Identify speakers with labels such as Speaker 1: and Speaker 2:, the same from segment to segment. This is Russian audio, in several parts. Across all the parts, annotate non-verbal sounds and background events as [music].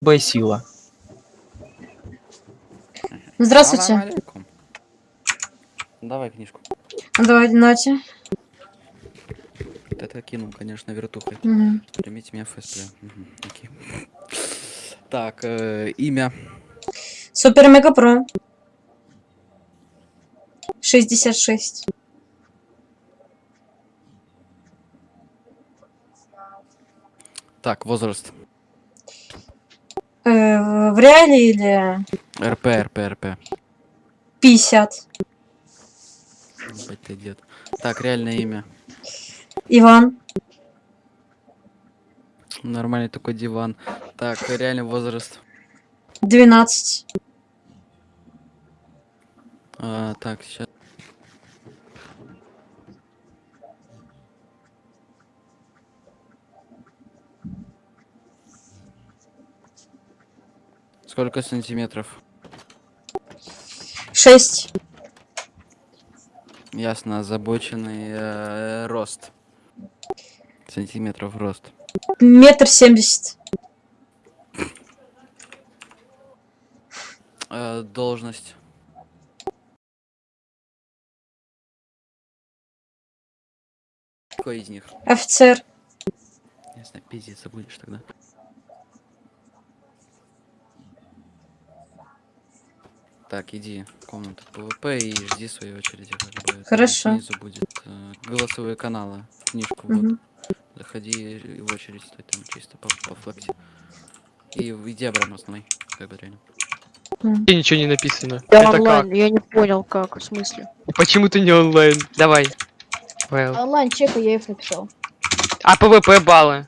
Speaker 1: Б сила.
Speaker 2: Здравствуйте.
Speaker 3: Давай книжку.
Speaker 2: Давайте, Нати.
Speaker 3: Вот это кинул, конечно, вертухой.
Speaker 2: Мгм.
Speaker 3: Примите меня в ФСП. Мгм, окей. Так, э, имя.
Speaker 2: Супер Мега Про. 66.
Speaker 3: Так, возраст.
Speaker 2: В реале или
Speaker 3: РП, РП, РП.
Speaker 2: 50?
Speaker 3: Ебать ты дед. Так, реальное имя.
Speaker 2: Иван.
Speaker 3: Нормальный такой диван. Так, реальный возраст.
Speaker 2: 12.
Speaker 3: А, так, сейчас. Сколько сантиметров?
Speaker 2: 6.
Speaker 3: Ясно, озабоченный э, рост. Сантиметров рост.
Speaker 2: Метр семьдесят.
Speaker 3: Э, должность. Какой из них?
Speaker 2: Офицер.
Speaker 3: Ясно, пиздец, будешь тогда. Так, иди в комнату ПВП и жди своей очереди. Как бы. Там
Speaker 2: Хорошо.
Speaker 3: Снизу будет э, голосовые каналы. Книжку
Speaker 2: Мгм.
Speaker 3: вот. Заходи и в очередь стой там чисто по, по флекте. И иди обратно основной. Как бы реально.
Speaker 4: Где ничего не написано.
Speaker 5: Я
Speaker 4: Это
Speaker 5: онлайн, я не понял, как, в смысле.
Speaker 4: как? Почему ты не онлайн? Давай. Вайл.
Speaker 6: Онлайн чека я их написал.
Speaker 4: А ПВП баллы?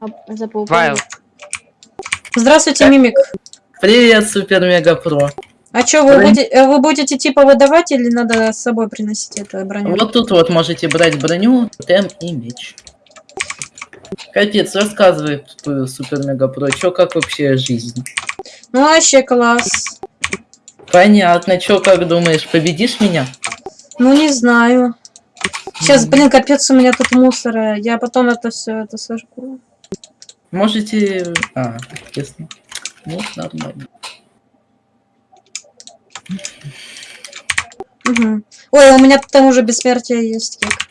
Speaker 6: А за PvP
Speaker 4: Вайл.
Speaker 2: Здравствуйте, Мимик.
Speaker 1: Привет, Супер Мега Про.
Speaker 2: А что, вы, будете, вы будете типа выдавать или надо с собой приносить эту броню?
Speaker 1: Вот тут вот можете брать броню, тем и меч. Капец, рассказывай, э, Супер Мега Про, чё, как вообще жизнь?
Speaker 2: Ну, вообще класс.
Speaker 1: Понятно, чё, как думаешь, победишь меня?
Speaker 2: Ну, не знаю. Сейчас, блин, капец, у меня тут мусора. Я потом это все это сожгу.
Speaker 1: Можете... А, ясно. Ну, нормально.
Speaker 2: Мгм. Ой, у меня там уже бессмертие есть. Кик.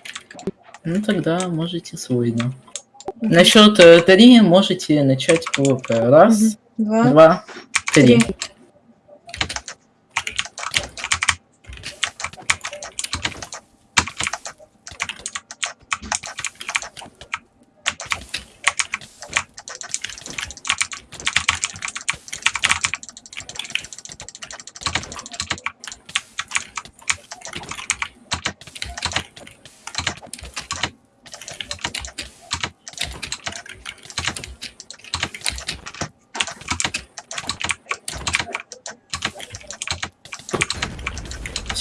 Speaker 1: Ну, тогда можете свой, да. На счет э, три можете начать ПВП. Раз,
Speaker 2: Два.
Speaker 1: два, три.
Speaker 2: Три.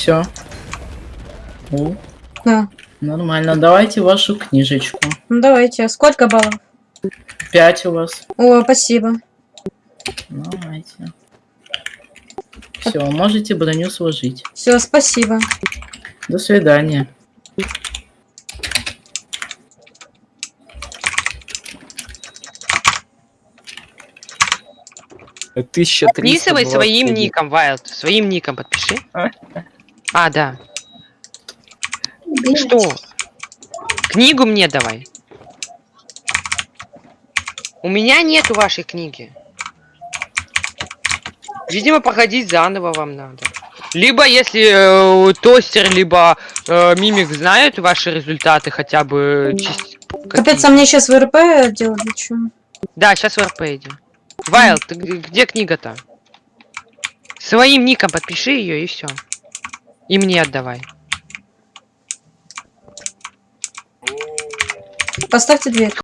Speaker 1: Все. Ну,
Speaker 2: Да.
Speaker 1: нормально. Давайте вашу книжечку.
Speaker 2: Ну, давайте. Сколько баллов?
Speaker 1: Пять у вас.
Speaker 2: О, спасибо.
Speaker 1: Давайте. Все, можете броню сложить.
Speaker 2: Все, спасибо.
Speaker 1: До свидания.
Speaker 7: Тысяча
Speaker 4: Подписывай своим ником, Вайлд. Своим ником подпиши. [laughs] А, да. Что? Книгу мне давай. У меня нету вашей книги. Видимо, проходить заново вам надо. Либо если э, тостер, либо э, мимик знают ваши результаты хотя бы
Speaker 2: Капец, а мне сейчас в РП делать чё?
Speaker 4: Да, сейчас в РП идем. Вайл, ты где книга-то? Своим ником подпиши ее и все. И мне отдавай.
Speaker 2: Поставьте дверь.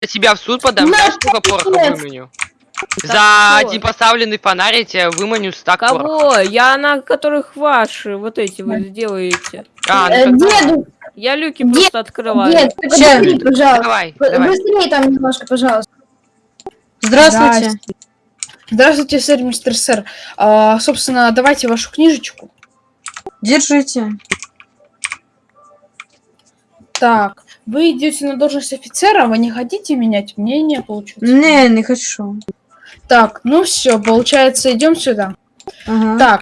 Speaker 4: Я тебя в суд подам,
Speaker 6: На,
Speaker 4: знаешь, сколько пороха выменю? За один поставленный фонарь я тебя выманю стак пороха.
Speaker 8: Кого? Я на которых ваши вот эти вы сделаете.
Speaker 4: А, ну
Speaker 6: Э, Деду,
Speaker 8: Я люки
Speaker 6: Дед,
Speaker 8: просто открываю.
Speaker 6: дед, подожди, пожалуйста.
Speaker 4: Давай, давай.
Speaker 6: Быстрее там немножко, пожалуйста.
Speaker 2: Здравствуйте.
Speaker 9: Здравствуйте, сэр, мистер сэр. А, собственно, давайте вашу книжечку.
Speaker 2: Держите.
Speaker 9: Так, Вы идете на должность офицера, вы не хотите менять мнение, получается?
Speaker 2: Не, не хочу.
Speaker 9: Так, ну все, получается, идем сюда.
Speaker 2: Ага.
Speaker 9: Так,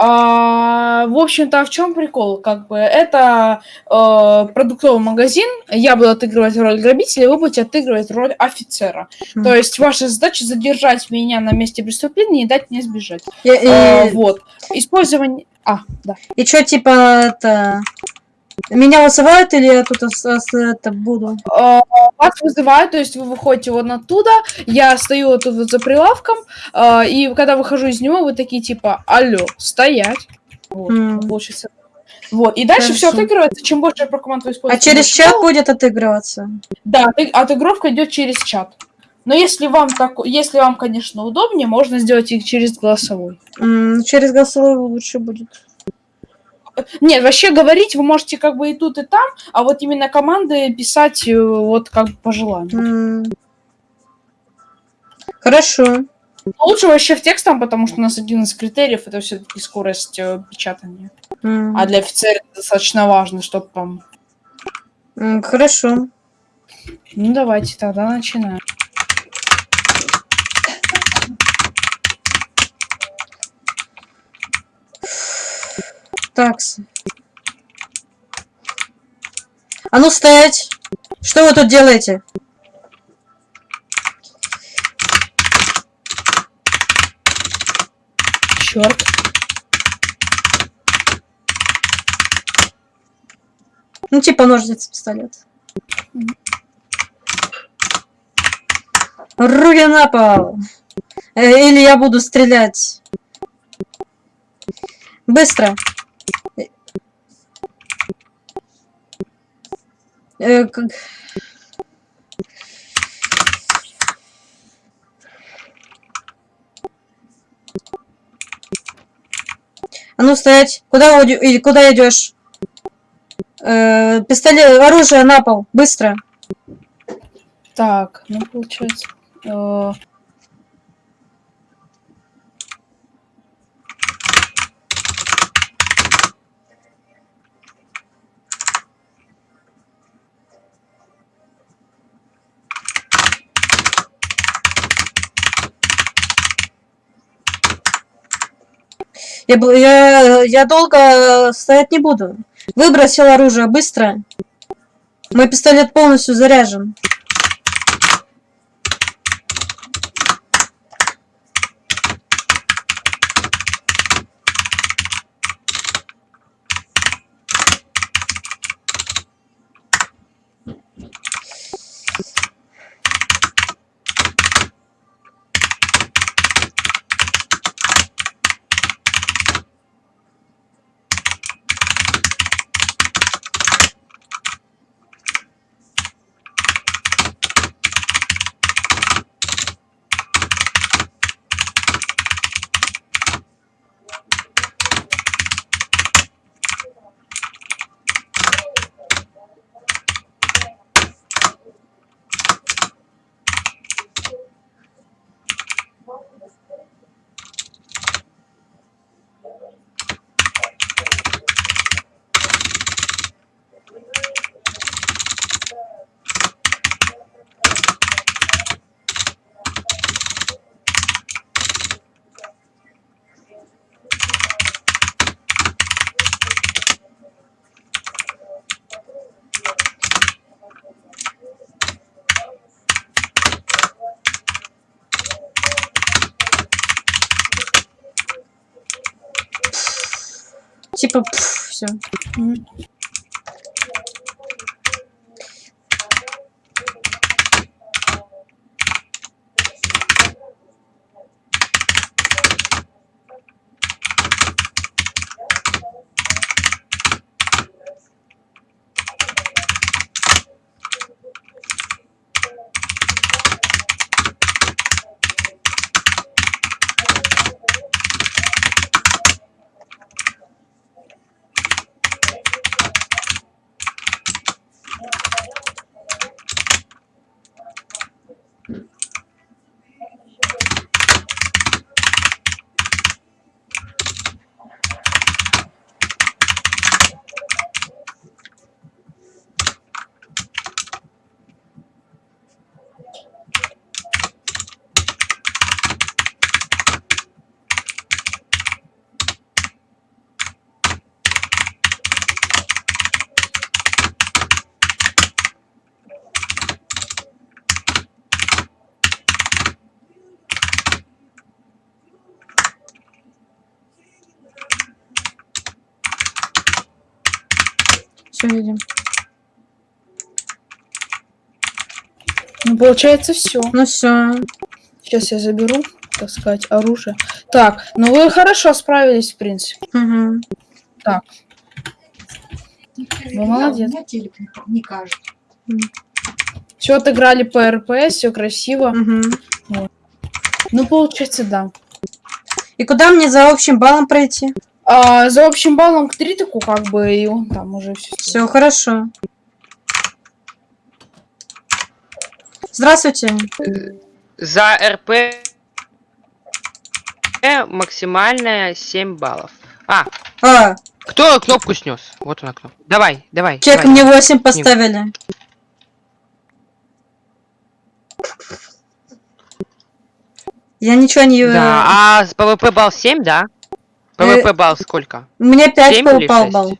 Speaker 9: а, в общем-то, а в чем прикол? Как бы это э, продуктовый магазин, я буду отыгрывать роль грабителя, вы будете отыгрывать роль офицера.
Speaker 2: Мгм.
Speaker 9: То есть ваша задача задержать меня на месте преступления и дать мне сбежать.
Speaker 2: И,
Speaker 9: Э,
Speaker 2: и,
Speaker 9: вот. Использование... А, да.
Speaker 2: и что, типа, это... Меня вызывают или я тут ос- ос- это буду?
Speaker 9: Э, Вас вызывают, то есть вы выходите вот оттуда, я стою вот тут вот за прилавком, э, и когда выхожу из него, вы такие типа, алло, стоять. Вот,
Speaker 2: М.
Speaker 9: получится. Вот, и дальше все отыгрывается, чем больше я про команду использую.
Speaker 2: А через чат
Speaker 9: больше-
Speaker 2: будет отыгрываться?
Speaker 9: Да, оты- отыгровка идет через чат. Но если вам так, если вам, конечно, удобнее, можно сделать их через голосовой.
Speaker 2: М, через голосовой лучше будет.
Speaker 9: Нет, вообще говорить вы можете как бы и тут, и там, а вот именно команды писать э, вот как бы по желанию.
Speaker 2: М. Хорошо.
Speaker 9: Лучше вообще в текстом, потому что у нас один из критериев это все-таки скорость э, печатания.
Speaker 2: М.
Speaker 9: А для офицера это достаточно важно, чтобы там.
Speaker 2: М, Хорошо.
Speaker 9: Ну давайте тогда начинаем.
Speaker 2: Такс. А ну стоять! Что вы тут делаете?
Speaker 9: Черт.
Speaker 2: Ну, типа ножницы, пистолет. Руки на пол! Э, Или я буду стрелять. Быстро! Э, как- А ну стоять! Куда или куда идешь? Э, пистолет, оружие на пол, быстро.
Speaker 9: Так, ну получается. э,
Speaker 2: Я, я, я долго стоять не буду. Выбросил оружие, быстро. Мой пистолет полностью заряжен. Типа, все. Все видим.
Speaker 9: Ну, получается, все.
Speaker 2: Ну все.
Speaker 9: Сейчас я заберу, так сказать, оружие. Так, ну вы хорошо справились, в принципе.
Speaker 2: Угу.
Speaker 9: Вы молодец.
Speaker 6: Не кажется.
Speaker 9: Все отыграли по РПС, все красиво.
Speaker 2: Угу.
Speaker 9: Ну, получается, да.
Speaker 2: И куда мне за общим баллом пройти?
Speaker 9: А, за общим баллом к Тритику, как бы, и он там уже все.
Speaker 2: Все хорошо. Здравствуйте.
Speaker 4: За РП максимальная 7 баллов. А,
Speaker 2: А,
Speaker 4: кто кнопку снес? Вот она кнопка. Давай, давай.
Speaker 2: чек
Speaker 4: давай.
Speaker 2: мне 8 поставили. Я ничего не...
Speaker 4: Да, а с ПВП балл 7, да? ПВП балл сколько?
Speaker 2: Мне 5
Speaker 4: семь или
Speaker 2: упал
Speaker 4: шесть?
Speaker 2: балл.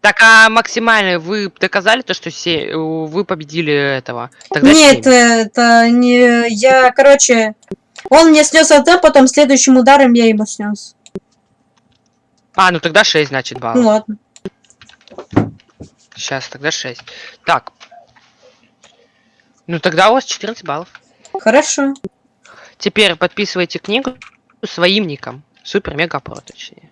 Speaker 4: Так, а максимальный вы доказали то, что се- вы победили этого? Тогда
Speaker 2: Нет,
Speaker 4: семь.
Speaker 2: это не... Я, короче... Он мне снес АТ, потом следующим ударом я ему снес.
Speaker 4: А, ну тогда 6, значит,
Speaker 2: Ну
Speaker 4: баллов.
Speaker 2: ладно.
Speaker 4: Сейчас, тогда 6. Так. Ну тогда у вас 14 баллов.
Speaker 2: Хорошо.
Speaker 4: Теперь подписывайте книгу своим ником. Супер мега про, точнее.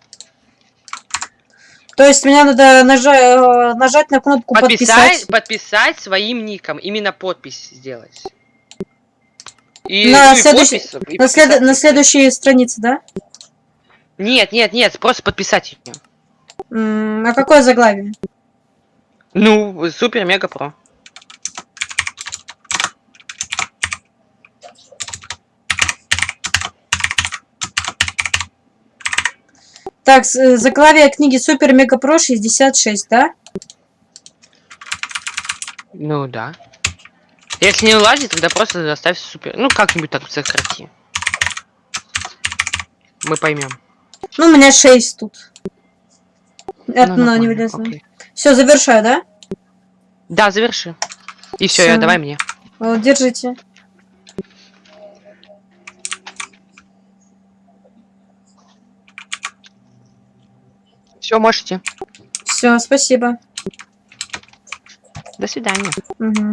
Speaker 2: То есть мне надо нажа- э, нажать на кнопку
Speaker 4: Подписать,
Speaker 2: подписать.
Speaker 4: подписать своим ником. Именно подпись сделать. И,
Speaker 2: На
Speaker 4: ну и
Speaker 2: следующий-
Speaker 4: подпись,
Speaker 2: На, след- на следующей странице, да?
Speaker 4: Нет, нет, нет, просто подписать ее.
Speaker 2: М, А какое заглавие?
Speaker 4: Ну, супер
Speaker 2: Так, э, заглавие книги Супер Мега Про 66, да?
Speaker 4: Ну да. Если не уладит, тогда просто заставь супер. Ну, как-нибудь так сократи. Мы поймем.
Speaker 2: Ну, у меня 6 тут. Это
Speaker 4: Ну,
Speaker 2: не вылезло. Все, завершаю, да?
Speaker 4: Да, заверши. И все, давай мне.
Speaker 2: Вот, держите.
Speaker 4: Все, можете.
Speaker 2: Все, спасибо.
Speaker 4: До свидания.
Speaker 2: Мгм.